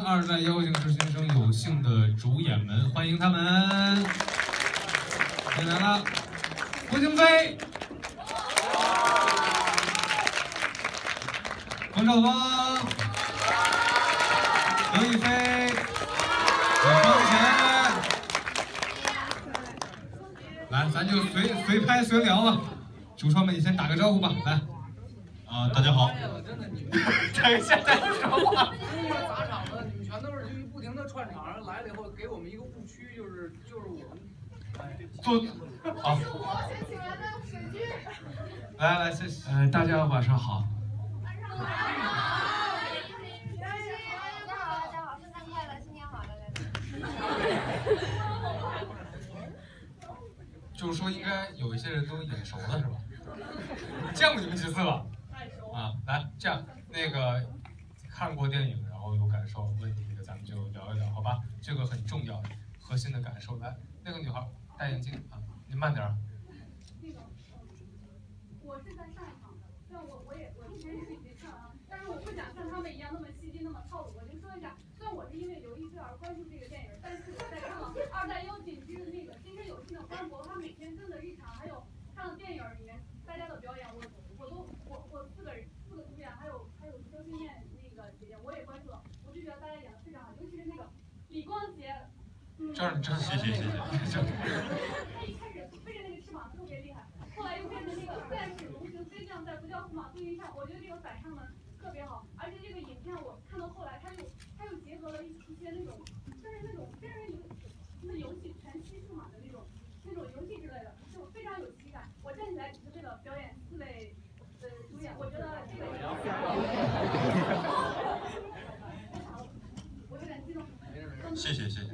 二代妖精实习生有幸的主演们，欢迎他们！进来了，胡京飞、冯绍峰、刘亦菲、李双贤，来，咱就随随拍随聊吧。主创们，你先打个招呼吧，来。啊，大家好。等一下再说话。砸场子，你们全都是就不停的串场，来了以后给我们一个误区，就是就是我们做好。来来，谢谢。呃，大家晚上好。晚上好。大家好，大家好，圣诞快乐，新年好，就是说，应该有一些人都眼熟了，是吧？见过你们几次了？啊，来，这样，那个看过电影，然后有感受，问题的咱们就聊一聊，好吧？这个很重要，核心的感受。来，那个女孩戴眼镜啊，你慢点。那个，我是在上一场的，但我我也我之前也是已经看完了，但是我不想像他们一样那么戏精那么套路。我就说一下，虽然我是因为刘亦菲而关注这个电影，但是我在看了《二代妖精之那个新生有幸的官博》，他每天真的日常，还有看了电影里面大家的表演，我我都我我四个人四个主演，还有还有周心燕那个姐姐，我也关注了，我就觉得大家演的非常好，尤其是那个李光洁。这，这谢谢谢谢。他一开始飞着那个翅膀特别厉害，后来又变成那个战士龙行飞将在不叫驸马步云上，我觉得这个反差呢特别好，而且这个影片我看到后来，他又他又结合了一一些那种就是那种真人游那游戏全息数码的那种那种游戏之类的，就非常有喜感。我站起来只是为了表演四位呃主演，我觉得这个。我有点激动。谢谢谢谢。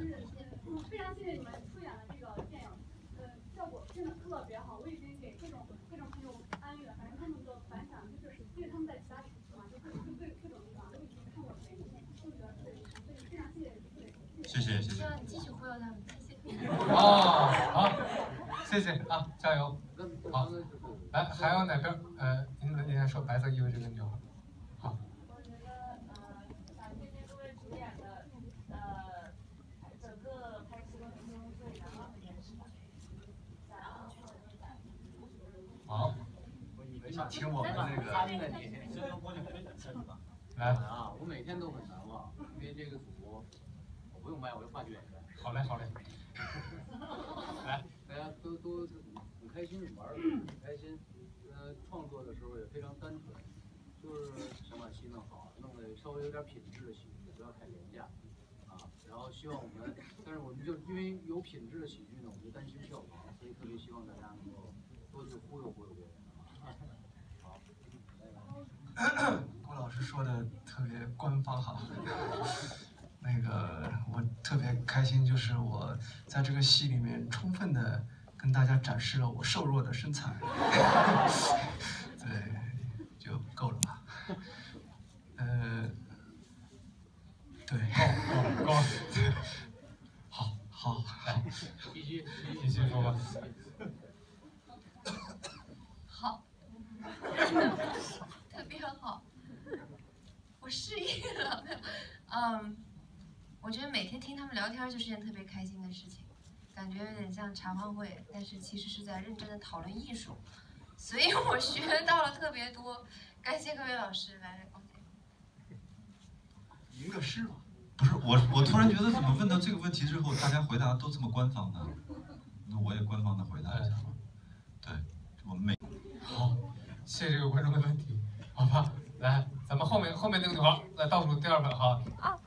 非常谢谢你们出演了这个电影，呃，效果真的特别好。我已经给各种各种朋友安利了，反正他们的反响就是，因为他们在其他城市嘛，就各各各种地方都已经看过这个电影，都觉得特别好，所以非常谢谢四位。谢谢谢谢。希望你继续忽悠他们，谢谢。哦，好，谢谢啊，加油。好，来，还有哪边？呃，您您先说白色衣服这个女孩。好。我觉得呃，各位主演的呃，整个拍摄过程中最难忘的一件事吧。好。我以为想听我们那个。来啊，我每天都很难忘，因为这个组我不用麦，我就话剧演员。好嘞好嘞。来，大家都都很开心，玩的 很开心。呃，创作的时候也非常单纯，就是想把戏弄好，弄得稍微有点品质的喜剧，不要太廉价啊。然后希望我们，但是我们就因为有品质的喜剧呢，我们就担心票房，所以特别希望大家能够多去忽悠忽悠别人。好，郭老师说的特别官方哈。开心，就是我在这个戏里面充分的跟大家展示了我瘦弱的身材，对，就够了吧？呃，对，够够够，好，好，好，必须继续说吧。好，特别好，我失忆了，嗯。我觉得每天听他们聊天就是件特别开心的事情，感觉有点像茶话会，但是其实是在认真的讨论艺术，所以我学到了特别多。感谢各位老师来。吟个诗吧。不是我，我突然觉得怎么问到这个问题之后，大家回答都这么官方呢？那我也官方的回答一下吧。对，我们每好，谢谢这个观众的问题，好吧？来，咱们后面后面那个女孩来倒数第二个哈。啊。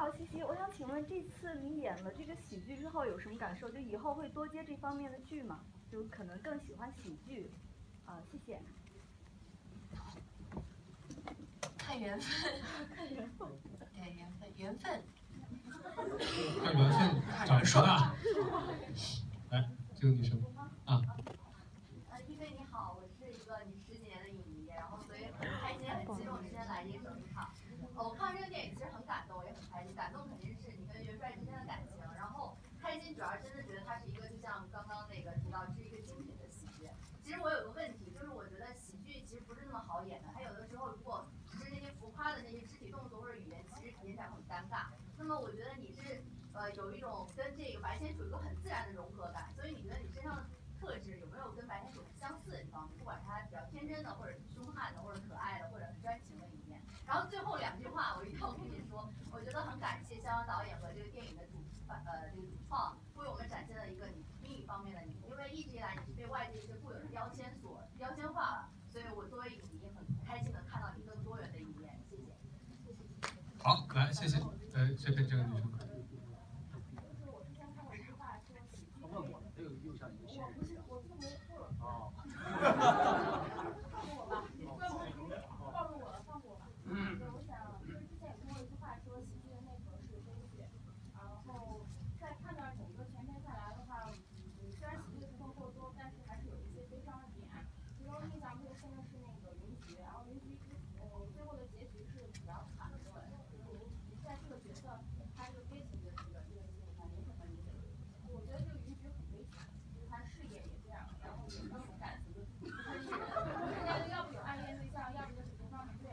好，西西，我想请问，这次你演了这个喜剧之后有什么感受？就以后会多接这方面的剧吗？就可能更喜欢喜剧。啊，谢谢。看缘分。看缘分。对，缘分，缘分。看缘分。来，这个女生。啊。呃，一菲你好，我是一个你十几年的影迷，然后所以很开心、很激动，今天来这个整场。我看完这个电影其实很感动，也很开心。感动肯定是你跟元帅之间的感情，然后开心主要真的觉得它是一个，就像刚刚那个提到，是一个精品的喜剧。其实我有个问题，就是我觉得喜剧其实不是那么好演的，他有的时候如果只是那些浮夸的那些肢体动作或者语言，其实演起来很。尴尬。那么我觉得你是呃有一种跟这个白先鼠有一个很自然的融合感，所以你觉得你身上的特质有没有跟白先鼠很相似的地方？不管他比较天真的，或者是凶悍的，或者可爱的，或者很专情的一面。然后最后两句话我一定要跟你说，我觉得很感谢肖央导演和这个电影的主呃这个主创为我们展现了一个你另一方面的你，因为一直以来你是被外界一些固有的标签所标签化了，所以我作为影迷很开心的看到你更多元的一面，谢谢。好，来，谢谢。来，这边这个女生。他问我了，这个又像一 个新人一样。哦。放过我吧，暴露我了，放过我吧。对，我想就是之前有听过一句话说，喜剧的内核是悲剧。然后在判断整个全片下来的话，嗯，虽然喜剧的成分过多，但是还是有一些悲伤的点。其中印象特别深的是那个云菊，然后云菊呃最后的结局是比较惨的，就是您您在这个角色，他这个悲情的这个这个戏里面，您怎么理解？我觉得这个云菊很悲惨，就是他事业也这样，然后也没有感情，就不是人，人家要不有暗恋对象，要不就是情商不对。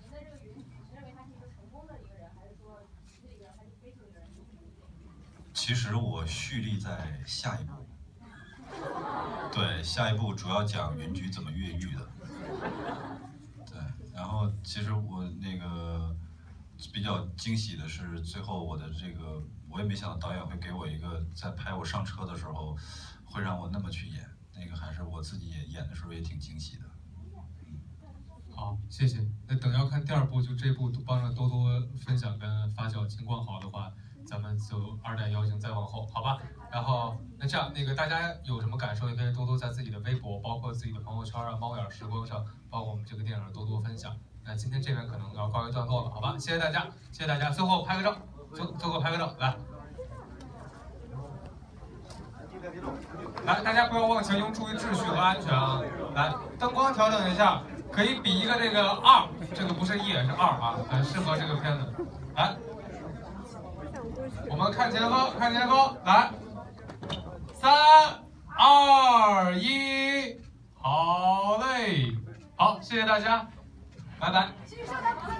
您的这个云菊，你认为他是一个成功的一个人，还是说喜剧的一个人，还是悲剧的一个人？您怎么理解？其实我蓄力在下一步，对，下一步主要讲云菊怎么越狱的。对，然后其实我那个比较惊喜的是，最后我的这个我也没想到导演会给我一个在拍我上车的时候，会让我那么去演，那个还是我自己演演的时候也挺惊喜的。好，谢谢。那等要看第二部，就这部帮着多多分享跟发酵。情况好的话，咱们就二代妖精再往后，好吧？然后那这样，那个大家有什么感受，也可以多多在自己的微博，包括自己的朋友圈啊、猫眼时光上，包括我们这个电影多多分享。那今天这边可能要告一段落了，好吧？谢谢大家，谢谢大家。最后拍个照，最最后拍个照，来。来，大家不要忘情拥，注意秩序和安全啊！来，灯光调整一下，可以比一个这个二，这个不是一，是二啊，很适合这个片子。来，我们看前方，看前方，来，三二一，好嘞，好，谢谢大家，拜拜。请上台，不能走。